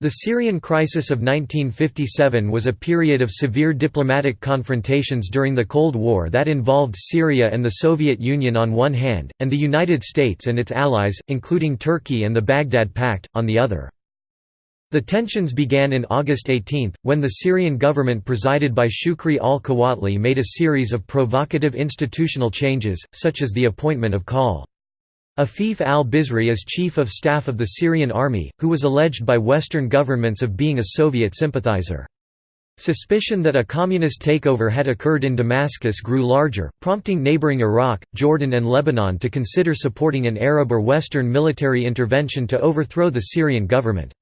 The Syrian crisis of 1957 was a period of severe diplomatic confrontations during the Cold War that involved Syria and the Soviet Union on one hand, and the United States and its allies, including Turkey and the Baghdad Pact, on the other. The tensions began in August 18, when the Syrian government presided by Shukri al-Quwatli made a series of provocative institutional changes, such as the appointment of Col. Afif al-Bizri as chief of staff of the Syrian army, who was alleged by Western governments of being a Soviet sympathizer. Suspicion that a communist takeover had occurred in Damascus grew larger, prompting neighboring Iraq, Jordan and Lebanon to consider supporting an Arab or Western military intervention to overthrow the Syrian government.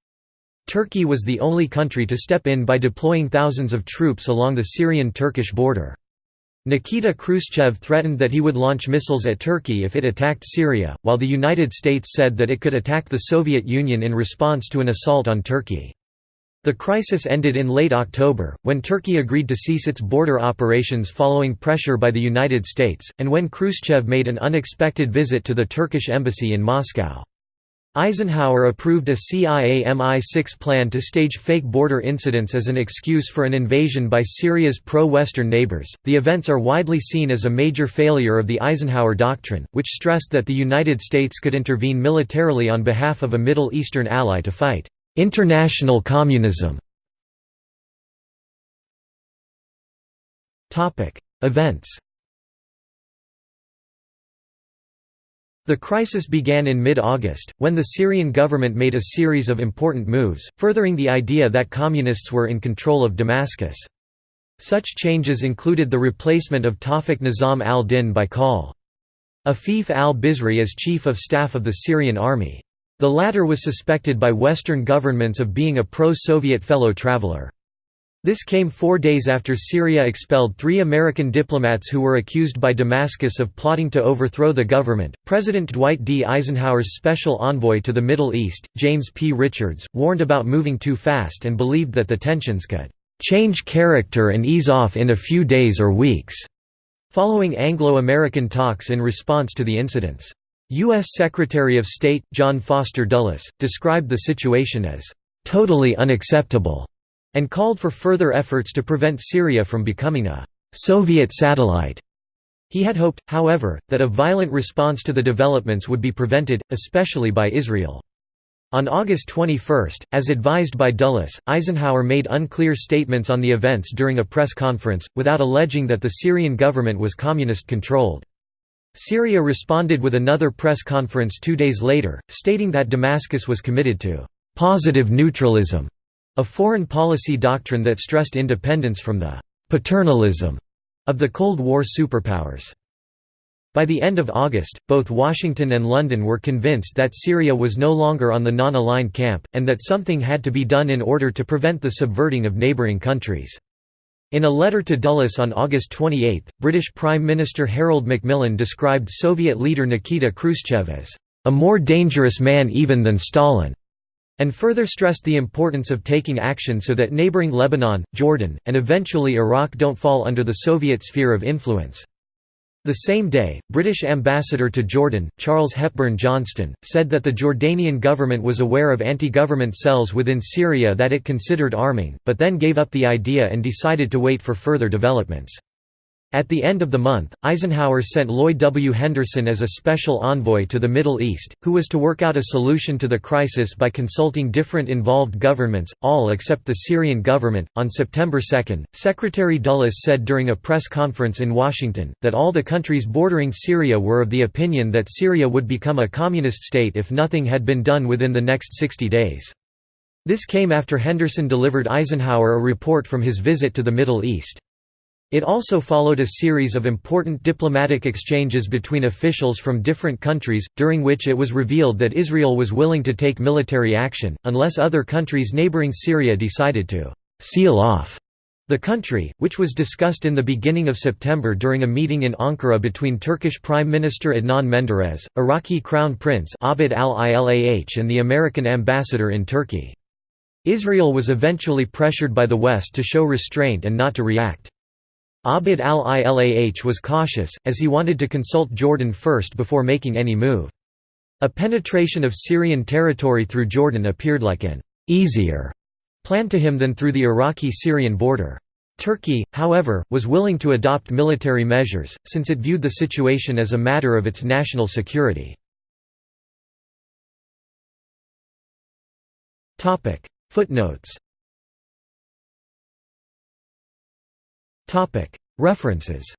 Turkey was the only country to step in by deploying thousands of troops along the Syrian-Turkish border. Nikita Khrushchev threatened that he would launch missiles at Turkey if it attacked Syria, while the United States said that it could attack the Soviet Union in response to an assault on Turkey. The crisis ended in late October, when Turkey agreed to cease its border operations following pressure by the United States, and when Khrushchev made an unexpected visit to the Turkish embassy in Moscow. Eisenhower approved a CIA MI6 plan to stage fake border incidents as an excuse for an invasion by Syria's pro-Western neighbors. The events are widely seen as a major failure of the Eisenhower Doctrine, which stressed that the United States could intervene militarily on behalf of a Middle Eastern ally to fight international communism. Events The crisis began in mid-August, when the Syrian government made a series of important moves, furthering the idea that communists were in control of Damascus. Such changes included the replacement of Tawfiq Nizam al-Din by Col. Afif al-Bizri as chief of staff of the Syrian army. The latter was suspected by Western governments of being a pro-Soviet fellow traveler. This came four days after Syria expelled three American diplomats who were accused by Damascus of plotting to overthrow the government. President Dwight D. Eisenhower's special envoy to the Middle East, James P. Richards, warned about moving too fast and believed that the tensions could change character and ease off in a few days or weeks, following Anglo-American talks in response to the incidents. U.S. Secretary of State, John Foster Dulles, described the situation as totally unacceptable and called for further efforts to prevent Syria from becoming a «Soviet satellite». He had hoped, however, that a violent response to the developments would be prevented, especially by Israel. On August 21, as advised by Dulles, Eisenhower made unclear statements on the events during a press conference, without alleging that the Syrian government was communist-controlled. Syria responded with another press conference two days later, stating that Damascus was committed to «positive neutralism» A foreign policy doctrine that stressed independence from the «paternalism» of the Cold War superpowers. By the end of August, both Washington and London were convinced that Syria was no longer on the non-aligned camp, and that something had to be done in order to prevent the subverting of neighbouring countries. In a letter to Dulles on August 28, British Prime Minister Harold Macmillan described Soviet leader Nikita Khrushchev as, "...a more dangerous man even than Stalin." And further stressed the importance of taking action so that neighboring Lebanon, Jordan, and eventually Iraq don't fall under the Soviet sphere of influence. The same day, British ambassador to Jordan, Charles Hepburn Johnston, said that the Jordanian government was aware of anti-government cells within Syria that it considered arming, but then gave up the idea and decided to wait for further developments. At the end of the month, Eisenhower sent Loy W. Henderson as a special envoy to the Middle East, who was to work out a solution to the crisis by consulting different involved governments, all except the Syrian government. On September 2, Secretary Dulles said during a press conference in Washington, that all the countries bordering Syria were of the opinion that Syria would become a communist state if nothing had been done within the next 60 days. This came after Henderson delivered Eisenhower a report from his visit to the Middle East. It also followed a series of important diplomatic exchanges between officials from different countries, during which it was revealed that Israel was willing to take military action, unless other countries neighboring Syria decided to «seal off» the country, which was discussed in the beginning of September during a meeting in Ankara between Turkish Prime Minister Adnan Menderes, Iraqi Crown Prince Abd al-Ilah and the American ambassador in Turkey. Israel was eventually pressured by the West to show restraint and not to react. Abd al-Ilah was cautious, as he wanted to consult Jordan first before making any move. A penetration of Syrian territory through Jordan appeared like an easier plan to him than through the Iraqi-Syrian border. Turkey, however, was willing to adopt military measures, since it viewed the situation as a matter of its national security. Footnotes References